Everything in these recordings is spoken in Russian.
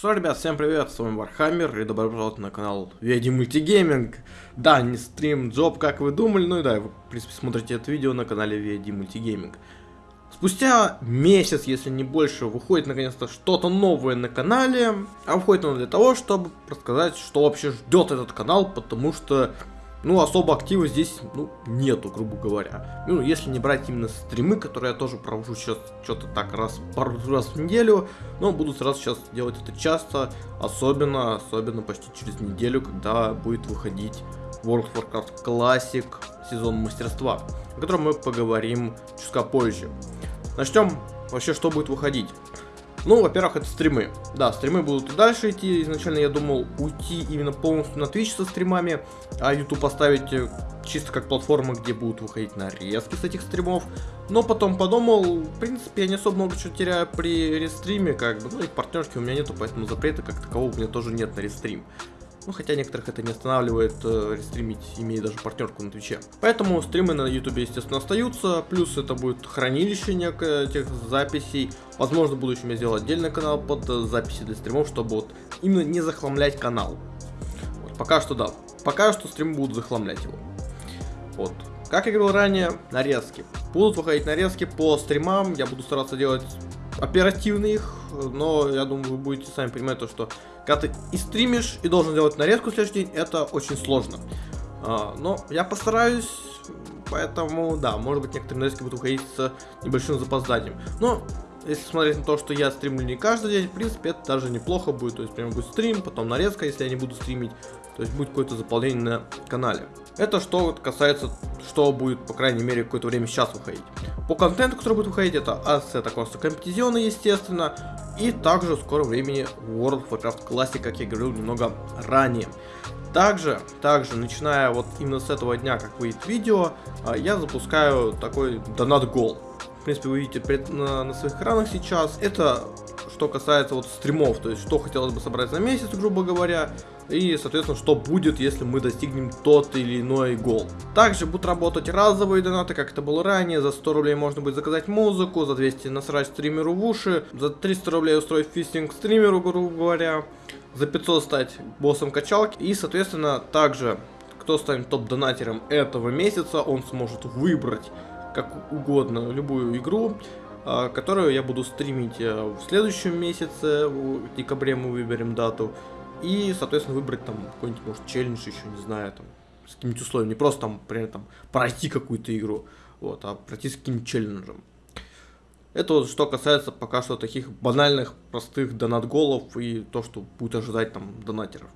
Что, ребят, всем привет, с вами Вархаммер, и добро пожаловать на канал Веди Multigaming. Да, не Stream Job, как вы думали, ну и да, вы, в принципе, смотрите это видео на канале Веди Multigaming. Спустя месяц, если не больше, выходит наконец-то что-то новое на канале, а выходит оно для того, чтобы рассказать, что вообще ждет этот канал, потому что ну, особо актива здесь, ну, нету, грубо говоря. Ну, если не брать именно стримы, которые я тоже провожу сейчас что-то так раз, пару раз в неделю, но буду сразу сейчас делать это часто, особенно, особенно почти через неделю, когда будет выходить World of Warcraft Classic сезон мастерства, о котором мы поговорим чутка позже. Начнем вообще, что будет выходить. Ну, во-первых, это стримы. Да, стримы будут и дальше идти. Изначально я думал уйти именно полностью на Twitch со стримами, а YouTube поставить э, чисто как платформа, где будут выходить нарезки с этих стримов. Но потом подумал, в принципе, я не особо много чего теряю при рестриме, как бы, ну и партнерки у меня нету, поэтому запрета как такового у меня тоже нет на рестрим. Ну, хотя некоторых это не останавливает э, рестримить, имея даже партнерку на Твиче. Поэтому стримы на Ютубе, естественно, остаются. Плюс это будет хранилище некое этих записей. Возможно, в будущем я сделаю отдельный канал под э, записи для стримов, чтобы вот именно не захламлять канал. Вот, пока что да. Пока что стримы будут захламлять его. Вот. Как я говорил ранее, нарезки. Будут выходить нарезки по стримам. Я буду стараться делать оперативно их, но я думаю, вы будете сами понимать то, что когда ты и стримишь, и должен делать нарезку в следующий день, это очень сложно. А, но я постараюсь, поэтому, да, может быть, некоторые нарезки будут уходить с небольшим запозданием. Но, если смотреть на то, что я стримлю не каждый день, в принципе, это даже неплохо будет. То есть, прямо будет стрим, потом нарезка, если я не буду стримить. То есть, будет какое-то заполнение на канале. Это что касается, что будет, по крайней мере, какое-то время сейчас выходить. По контенту, который будет выходить, это ассет просто компетизионы, естественно, и также в скором времени World of Warcraft Classic, как я говорил немного ранее. Также, также, начиная вот именно с этого дня, как выйдет видео, а, я запускаю такой донат гол. В принципе, вы видите на своих экранах сейчас. Это что касается вот стримов, то есть что хотелось бы собрать за месяц, грубо говоря, и, соответственно, что будет, если мы достигнем тот или иной гол. Также будут работать разовые донаты, как это было ранее, за 100 рублей можно будет заказать музыку, за 200 насрать стримеру в уши, за 300 рублей устроить фистинг стримеру, грубо говоря, за 500 стать боссом качалки, и, соответственно, также, кто станет топ-донатером этого месяца, он сможет выбрать как угодно любую игру, которую я буду стримить э, в следующем месяце, в декабре мы выберем дату, и, соответственно, выбрать там какой-нибудь, может, челлендж еще, не знаю, там, с каким-нибудь условием. Не просто там, например, там, пройти какую-то игру, вот, а пройти с каким-нибудь челленджем. Это вот что касается пока что таких банальных, простых донат-голов и то, что будет ожидать там донатеров.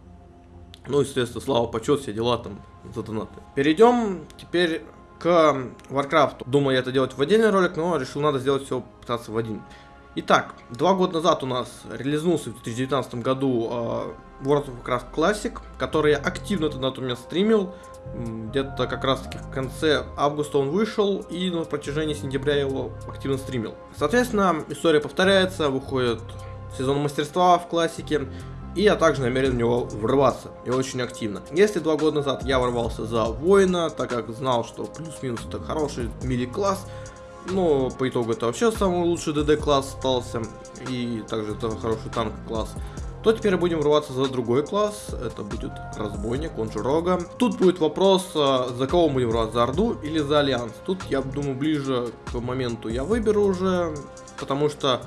Ну, естественно, слава, почет, все дела там за донаты. Перейдем теперь к Warcraft. Думаю, я это делать в отдельный ролик, но решил, надо сделать все пытаться в один. Итак, два года назад у нас релизнулся в 2019 году э, World of Warcraft Classic, который я активно тогда у меня стримил. Где-то как раз таки в конце августа он вышел, и на протяжении сентября его активно стримил. Соответственно, история повторяется, выходит сезон мастерства в классике, и я также намерен в него врываться, и очень активно. Если два года назад я ворвался за воина, так как знал, что плюс-минус это хороший melee-класс, но по итогу это вообще самый лучший ДД класс остался. И также это хороший танк класс. То теперь будем врываться за другой класс. Это будет разбойник, он же Рога. Тут будет вопрос, а, за кого будем врываться, за Орду или за Альянс. Тут, я думаю, ближе к моменту я выберу уже. Потому что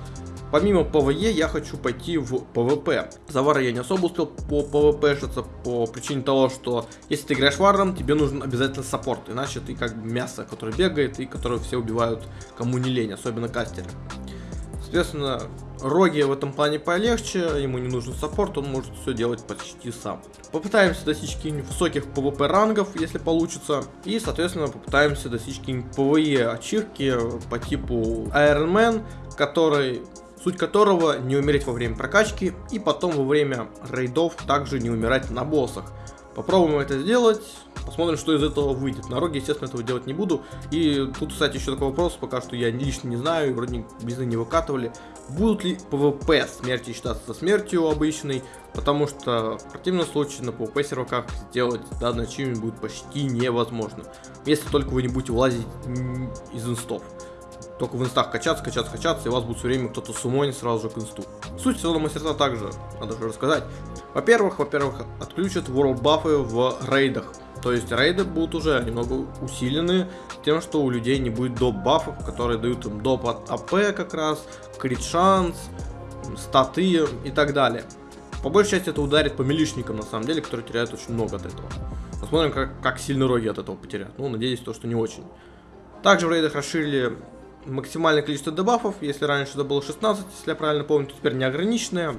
Помимо PvE я хочу пойти в PvP. За Вара я не особо успел поПВПшиться по причине того, что если ты играешь Варом, тебе нужен обязательно support. Иначе ты как мясо, которое бегает и которое все убивают кому не лень, особенно кастеры. Соответственно, Роги в этом плане полегче, ему не нужен support, он может все делать почти сам. Попытаемся достичь каких-нибудь высоких PvP рангов, если получится. И, соответственно, попытаемся достичь какие-нибудь PvE ачивки по типу Iron Man, который суть которого не умереть во время прокачки и потом во время рейдов также не умирать на боссах. Попробуем это сделать, посмотрим, что из этого выйдет. На роге, естественно, этого делать не буду. И тут, кстати, еще такой вопрос, пока что я лично не знаю, вроде Близы не выкатывали. Будут ли PvP смерти считаться смертью обычной, потому что в противном случае на PvP серваках сделать данный achievement будет почти невозможно. Если только вы не будете вылазить из инстов. Только в инстах качаться, качаться, качаться, и вас будет все время кто-то сумонить сразу же к инсту. Суть сезона мастерства также надо же рассказать. Во-первых, во-первых, отключат world бафы в рейдах. То есть рейды будут уже немного усилены тем, что у людей не будет доп бафов, которые дают им доп от АП как раз, крит шанс, статы и так далее. По большей части это ударит по милишникам на самом деле, которые теряют очень много от этого. Посмотрим, как, как сильно роги от этого потеряют. Ну, надеюсь, то, что не очень. Также в рейдах расширили максимальное количество дебафов. Если раньше это было 16, если я правильно помню, то теперь неограниченное.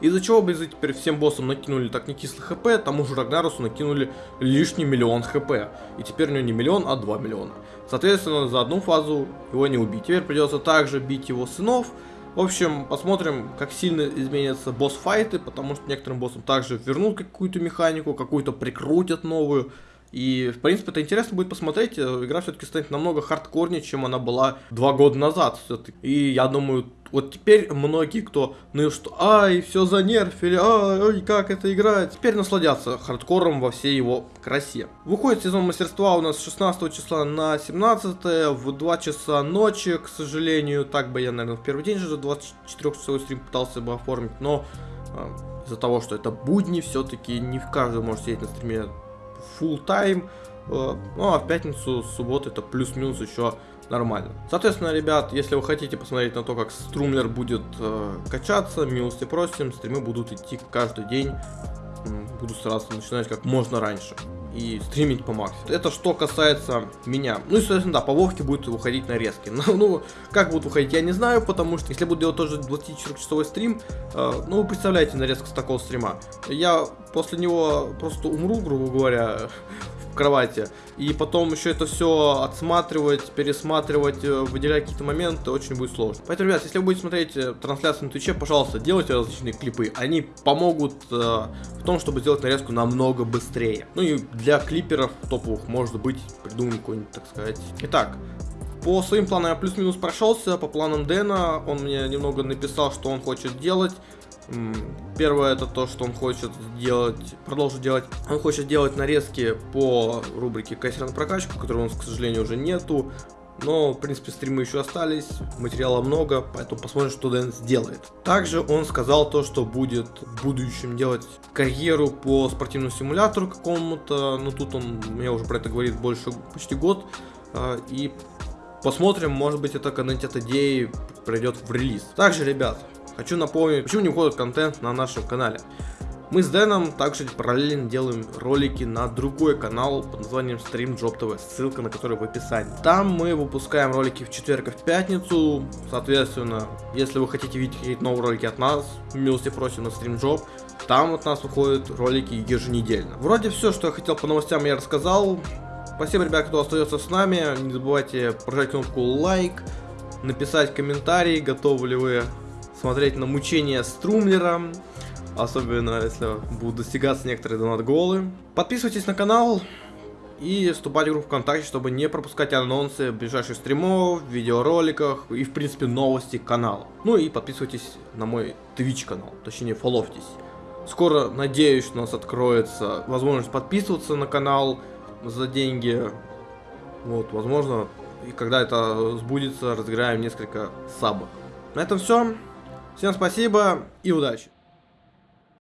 Из-за чего бы теперь всем боссам накинули так не кислый хп, тому же Рагнарусу накинули лишний миллион хп. И теперь у него не миллион, а 2 миллиона. Соответственно, за одну фазу его не убить. Теперь придется также бить его сынов. В общем, посмотрим, как сильно изменятся босс-файты, потому что некоторым боссам также вернут какую-то механику, какую-то прикрутят новую. И, в принципе, это интересно будет посмотреть. Игра все-таки станет намного хардкорнее, чем она была два года назад. И я думаю, вот теперь многие, кто, ну что, ай, все занерфили, ай, как это играть, теперь насладятся хардкором во всей его красе. Выходит сезон мастерства у нас с 16 числа на 17 в 2 часа ночи, к сожалению. Так бы я, наверное, в первый день же 24-часовой стрим пытался бы оформить, но э, из-за того, что это будни, все-таки не в каждый может сидеть на стриме full time. Э, ну а в пятницу, субботу это плюс-минус еще нормально. Соответственно, ребят, если вы хотите посмотреть на то, как струмлер будет э, качаться, милости просим, стримы будут идти каждый день. Буду стараться начинать как можно раньше и стримить по максимуму. Это что касается меня. Ну и, соответственно, да, по Вовке будет выходить нарезки. Но, ну, ну, как будут выходить, я не знаю, потому что если буду делать тоже 24-часовой стрим, э, ну, вы представляете нарезку с такого стрима. Я после него просто умру, грубо говоря, кровати. И потом еще это все отсматривать, пересматривать, э, выделять какие-то моменты очень будет сложно. Поэтому, ребят, если вы будете смотреть э, трансляцию на Твиче, пожалуйста, делайте различные клипы. Они помогут э, в том, чтобы сделать нарезку намного быстрее. Ну и для клиперов топовых, может быть, придумаем какой-нибудь, так сказать. Итак, по своим планам я плюс-минус прошелся, по планам Дэна он мне немного написал, что он хочет делать. Первое это то, что он хочет сделать, продолжить делать. Он хочет делать нарезки по рубрике «Кассер на прокачку», которой у нас, к сожалению, уже нету. Но, в принципе, стримы еще остались, материала много, поэтому посмотрим, что Дэн сделает. Также он сказал то, что будет в будущем делать карьеру по спортивному симулятору какому-то. Ну, тут он мне уже про это говорит больше, почти год. А, и посмотрим, может быть, это когда-нибудь от идеи пройдет в релиз. Также, ребят, Хочу напомнить, почему не выходит контент на нашем канале. Мы с Дэном также параллельно делаем ролики на другой канал под названием Stream Job TV, ссылка на который в описании. Там мы выпускаем ролики в четверг и в пятницу, соответственно, если вы хотите видеть какие-то новые ролики от нас, милости просим на Stream Job, там от нас выходят ролики еженедельно. Вроде все, что я хотел по новостям, я рассказал. Спасибо, ребят, кто остается с нами. Не забывайте прожать кнопку лайк, написать комментарий, готовы ли вы смотреть на мучения струмлера, особенно если будут достигаться некоторые донат-голы. Подписывайтесь на канал и вступайте в группу ВКонтакте, чтобы не пропускать анонсы ближайших стримов, видеороликах и, в принципе, новости канала. Ну и подписывайтесь на мой Twitch канал, точнее, фоловьтесь. Скоро, надеюсь, у нас откроется возможность подписываться на канал за деньги. Вот, возможно, и когда это сбудется, разыграем несколько сабок. На этом все. Всем спасибо и удачи!